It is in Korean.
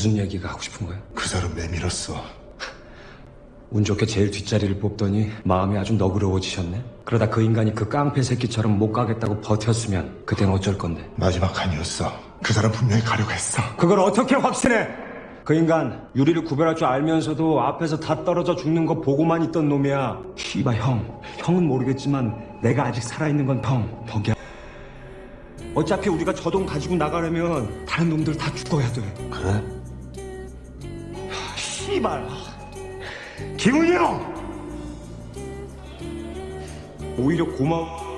무슨 얘기가 하고 싶은 거야? 그 사람 내밀었어. 운 좋게 제일 뒷자리를 뽑더니 마음이 아주 너그러워지셨네. 그러다 그 인간이 그 깡패 새끼처럼 못 가겠다고 버텼으면 그땐 어쩔 건데. 마지막 아니었어. 그 사람 분명히 가려고 했어. 그걸 어떻게 확신해? 그 인간 유리를 구별할 줄 알면서도 앞에서 다 떨어져 죽는 거 보고만 있던 놈이야. 씨발 형, 형은 모르겠지만 내가 아직 살아있는 건 형, 덕이야. 어차피 우리가 저 돈 가지고 나가려면 다른 놈들 다 죽어야 돼. 그래? 씨발. 형! 오히려 고마워.